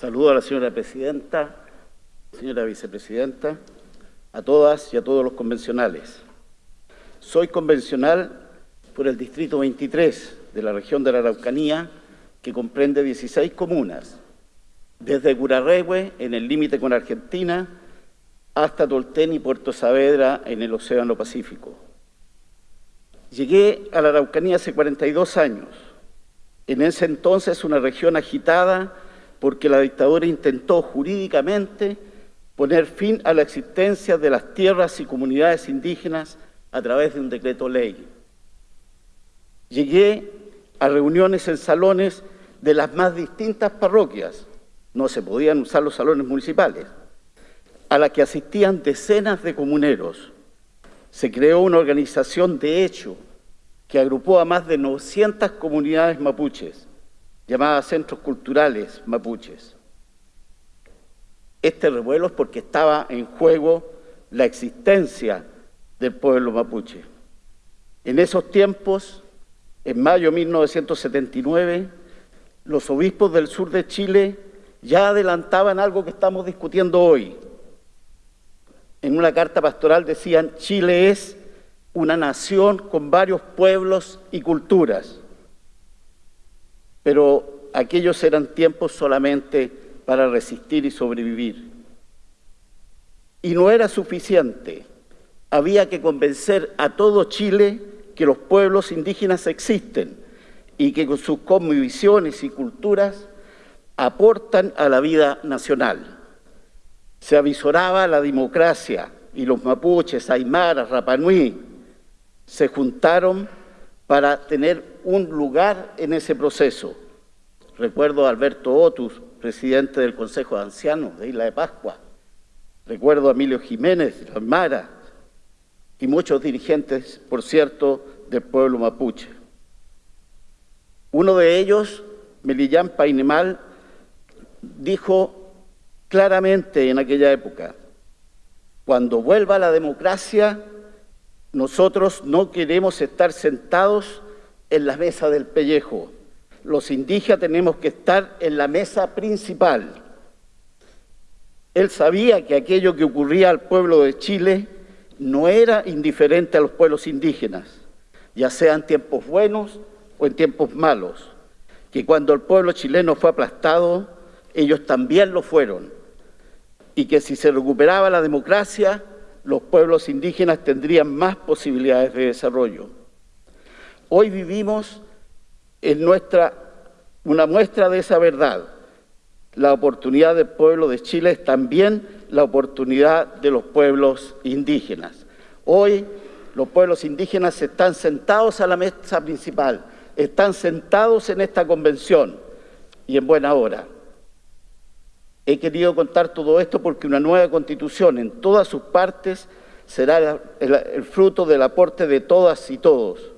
Saludo a la señora presidenta, señora vicepresidenta, a todas y a todos los convencionales. Soy convencional por el distrito 23 de la región de la Araucanía, que comprende 16 comunas, desde Curarrehue, en el límite con Argentina, hasta Tolten y Puerto Saavedra, en el Océano Pacífico. Llegué a la Araucanía hace 42 años. En ese entonces una región agitada porque la dictadura intentó jurídicamente poner fin a la existencia de las tierras y comunidades indígenas a través de un decreto ley. Llegué a reuniones en salones de las más distintas parroquias, no se podían usar los salones municipales, a la que asistían decenas de comuneros. Se creó una organización de hecho que agrupó a más de 900 comunidades mapuches, llamadas Centros Culturales Mapuches. Este revuelo es porque estaba en juego la existencia del pueblo mapuche. En esos tiempos, en mayo de 1979, los obispos del sur de Chile ya adelantaban algo que estamos discutiendo hoy. En una carta pastoral decían, Chile es una nación con varios pueblos y culturas pero aquellos eran tiempos solamente para resistir y sobrevivir. Y no era suficiente, había que convencer a todo Chile que los pueblos indígenas existen y que con sus cosmovisiones y culturas aportan a la vida nacional. Se avisoraba la democracia y los mapuches, aymaras, rapanui se juntaron para tener un lugar en ese proceso. Recuerdo a Alberto Otus, presidente del Consejo de Ancianos de Isla de Pascua. Recuerdo a Emilio Jiménez, Mara, y muchos dirigentes, por cierto, del pueblo mapuche. Uno de ellos, Melillán Painemal, dijo claramente en aquella época, cuando vuelva la democracia, nosotros no queremos estar sentados en la mesa del pellejo. Los indígenas tenemos que estar en la mesa principal. Él sabía que aquello que ocurría al pueblo de Chile no era indiferente a los pueblos indígenas, ya sea en tiempos buenos o en tiempos malos, que cuando el pueblo chileno fue aplastado, ellos también lo fueron, y que si se recuperaba la democracia, los pueblos indígenas tendrían más posibilidades de desarrollo. Hoy vivimos en nuestra, una muestra de esa verdad. La oportunidad del pueblo de Chile es también la oportunidad de los pueblos indígenas. Hoy los pueblos indígenas están sentados a la mesa principal, están sentados en esta convención y en buena hora. He querido contar todo esto porque una nueva constitución en todas sus partes será el, fruto del aporte de todas y todos,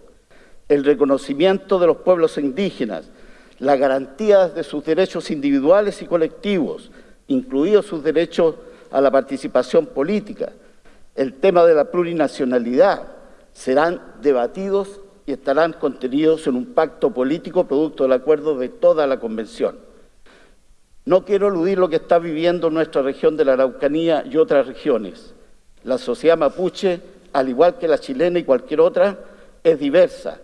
el reconocimiento de los pueblos indígenas, la garantía de sus derechos individuales y colectivos, incluidos sus derechos a la participación política, el tema de la plurinacionalidad, serán debatidos y estarán contenidos en un pacto político producto del acuerdo de toda la Convención. No quiero eludir lo que está viviendo nuestra región de la Araucanía y otras regiones. La sociedad mapuche, al igual que la chilena y cualquier otra, es diversa,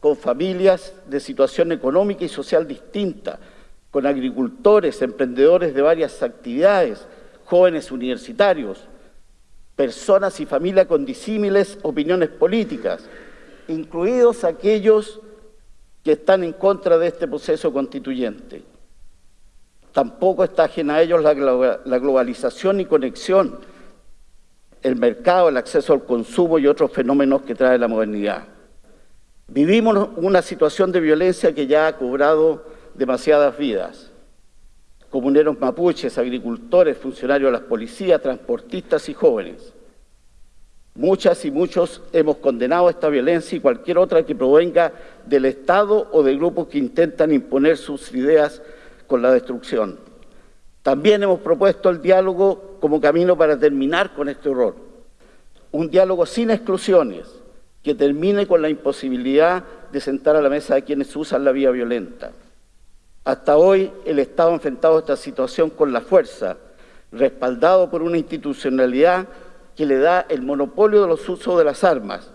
con familias de situación económica y social distinta, con agricultores, emprendedores de varias actividades, jóvenes universitarios, personas y familias con disímiles opiniones políticas, incluidos aquellos que están en contra de este proceso constituyente. Tampoco está ajena a ellos la, globalización y conexión, el mercado, el acceso al consumo y otros fenómenos que trae la modernidad. Vivimos una situación de violencia que ya ha cobrado demasiadas vidas. Comuneros mapuches, agricultores, funcionarios de las policías, transportistas y jóvenes. Muchas y muchos hemos condenado esta violencia y cualquier otra que provenga del Estado o de grupos que intentan imponer sus ideas con la destrucción. También hemos propuesto el diálogo como camino para terminar con este horror. Un diálogo sin exclusiones, que termine con la imposibilidad de sentar a la mesa a quienes usan la vía violenta. Hasta hoy el Estado ha enfrentado esta situación con la fuerza, respaldado por una institucionalidad que le da el monopolio de los usos de las armas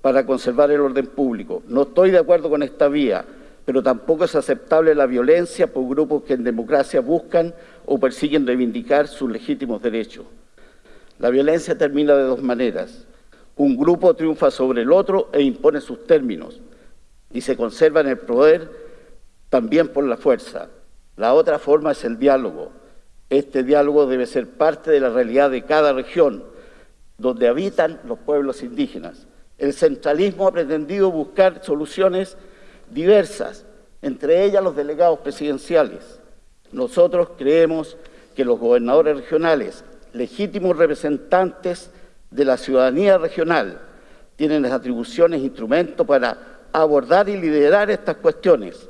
para conservar el orden público. No estoy de acuerdo con esta vía, pero tampoco es aceptable la violencia por grupos que en democracia buscan o persiguen reivindicar sus legítimos derechos. La violencia termina de dos maneras. Un grupo triunfa sobre el otro e impone sus términos y se conserva en el poder también por la fuerza. La otra forma es el diálogo. Este diálogo debe ser parte de la realidad de cada región donde habitan los pueblos indígenas. El centralismo ha pretendido buscar soluciones diversas, entre ellas los delegados presidenciales. Nosotros creemos que los gobernadores regionales, legítimos representantes de la ciudadanía regional, tienen las atribuciones e instrumentos para abordar y liderar estas cuestiones.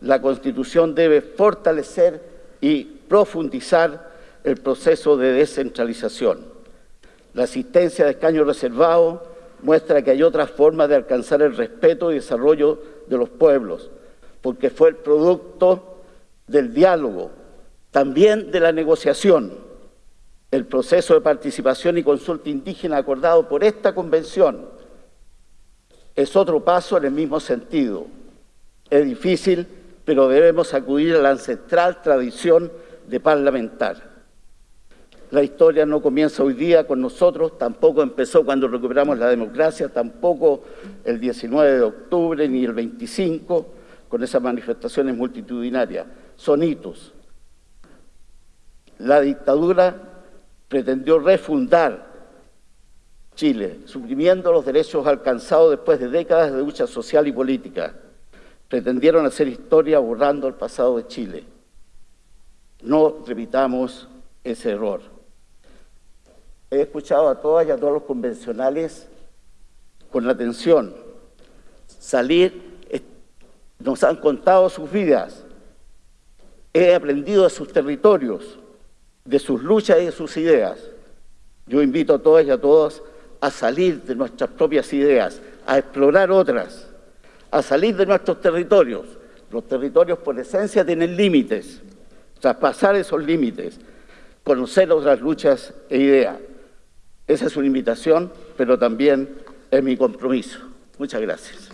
La Constitución debe fortalecer y profundizar el proceso de descentralización. La asistencia de escaño reservado muestra que hay otras formas de alcanzar el respeto y desarrollo de los pueblos, porque fue el producto del diálogo, también de la negociación. El proceso de participación y consulta indígena acordado por esta convención es otro paso en el mismo sentido. Es difícil, pero debemos acudir a la ancestral tradición de parlamentar. La historia no comienza hoy día con nosotros, tampoco empezó cuando recuperamos la democracia, tampoco el 19 de octubre ni el 25 con esas manifestaciones multitudinarias. Son hitos. La dictadura pretendió refundar Chile, suprimiendo los derechos alcanzados después de décadas de lucha social y política. Pretendieron hacer historia borrando el pasado de Chile. No repitamos ese error. He escuchado a todas y a todos los convencionales con atención. Salir, nos han contado sus vidas. He aprendido de sus territorios, de sus luchas y de sus ideas. Yo invito a todas y a todos a salir de nuestras propias ideas, a explorar otras, a salir de nuestros territorios. Los territorios por esencia tienen límites, traspasar esos límites, conocer otras luchas e ideas. Esa es una invitación, pero también es mi compromiso. Muchas gracias.